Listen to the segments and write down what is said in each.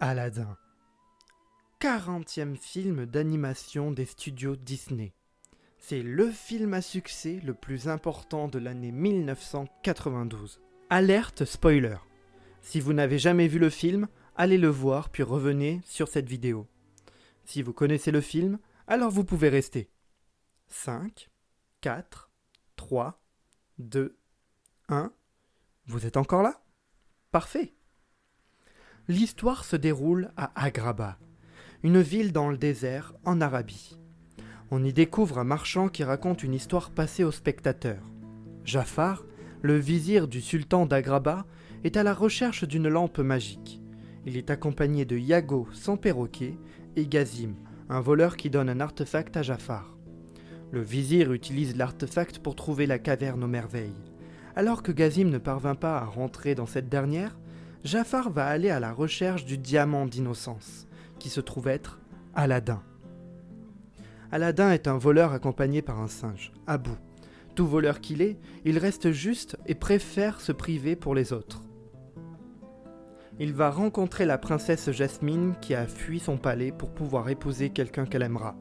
Aladdin. 40e film d'animation des studios Disney. C'est le film à succès le plus important de l'année 1992. Alerte spoiler. Si vous n'avez jamais vu le film, allez le voir puis revenez sur cette vidéo. Si vous connaissez le film, alors vous pouvez rester. 5, 4, 3, 2, 1. Vous êtes encore là? Parfait. L'histoire se déroule à Agrabah, une ville dans le désert en Arabie. On y découvre un marchand qui raconte une histoire passée aux spectateurs. Jafar, le vizir du sultan d'Agrabah, est à la recherche d'une lampe magique. Il est accompagné de Yago, son perroquet, et Gazim, un voleur qui donne un artefact à Jafar. Le vizir utilise l'artefact pour trouver la caverne aux merveilles. Alors que Gazim ne parvint pas à rentrer dans cette dernière, Jafar va aller à la recherche du diamant d'innocence, qui se trouve être Aladdin. Aladdin est un voleur accompagné par un singe, Abou. Tout voleur qu'il est, il reste juste et préfère se priver pour les autres. Il va rencontrer la princesse Jasmine qui a fui son palais pour pouvoir épouser quelqu'un qu'elle aimera.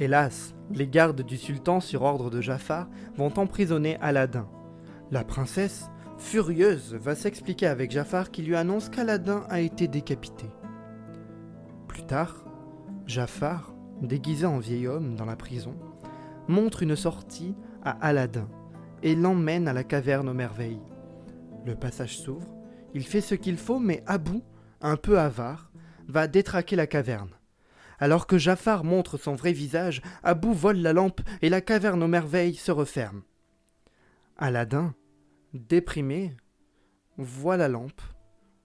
Hélas, les gardes du sultan sur ordre de Jafar vont emprisonner Aladdin. La princesse, Furieuse, va s'expliquer avec Jafar qui lui annonce qu'Aladin a été décapité. Plus tard, Jafar, déguisé en vieil homme dans la prison, montre une sortie à Aladdin et l'emmène à la caverne aux merveilles. Le passage s'ouvre, il fait ce qu'il faut, mais Abou, un peu avare, va détraquer la caverne. Alors que Jafar montre son vrai visage, Abou vole la lampe et la caverne aux merveilles se referme. Aladdin, déprimé, voit la lampe,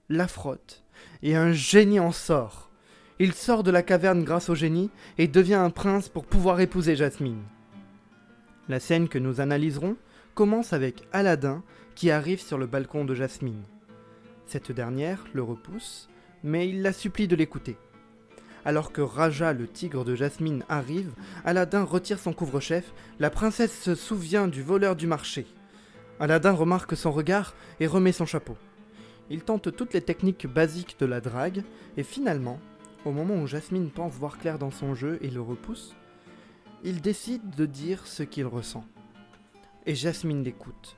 la frotte, et un génie en sort. Il sort de la caverne grâce au génie et devient un prince pour pouvoir épouser Jasmine. La scène que nous analyserons commence avec Aladdin qui arrive sur le balcon de Jasmine. Cette dernière le repousse, mais il la supplie de l'écouter. Alors que Raja, le tigre de Jasmine, arrive, Aladdin retire son couvre-chef, la princesse se souvient du voleur du marché. Aladdin remarque son regard et remet son chapeau. Il tente toutes les techniques basiques de la drague, et finalement, au moment où Jasmine pense voir clair dans son jeu et le repousse, il décide de dire ce qu'il ressent. Et Jasmine l'écoute.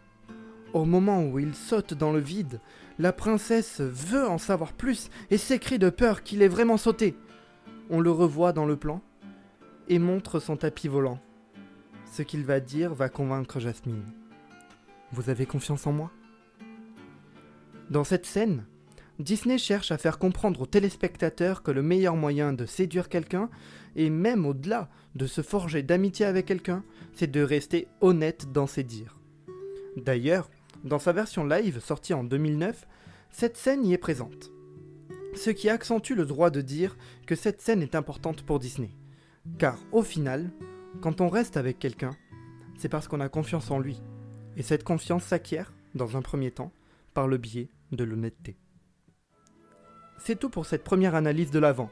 Au moment où il saute dans le vide, la princesse veut en savoir plus et s'écrie de peur qu'il ait vraiment sauté. On le revoit dans le plan et montre son tapis volant. Ce qu'il va dire va convaincre Jasmine. Vous avez confiance en moi? Dans cette scène, Disney cherche à faire comprendre aux téléspectateurs que le meilleur moyen de séduire quelqu'un, et même au-delà de se forger d'amitié avec quelqu'un, c'est de rester honnête dans ses dires. D'ailleurs, dans sa version live sortie en 2009, cette scène y est présente. Ce qui accentue le droit de dire que cette scène est importante pour Disney. Car au final, quand on reste avec quelqu'un, c'est parce qu'on a confiance en lui, et cette confiance s'acquiert, dans un premier temps, par le biais de l'honnêteté. C'est tout pour cette première analyse de l'avant.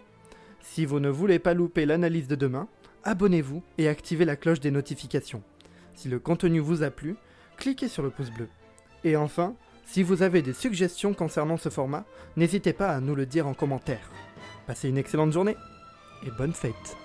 Si vous ne voulez pas louper l'analyse de demain, abonnez-vous et activez la cloche des notifications. Si le contenu vous a plu, cliquez sur le pouce bleu. Et enfin, si vous avez des suggestions concernant ce format, n'hésitez pas à nous le dire en commentaire. Passez une excellente journée et bonne fête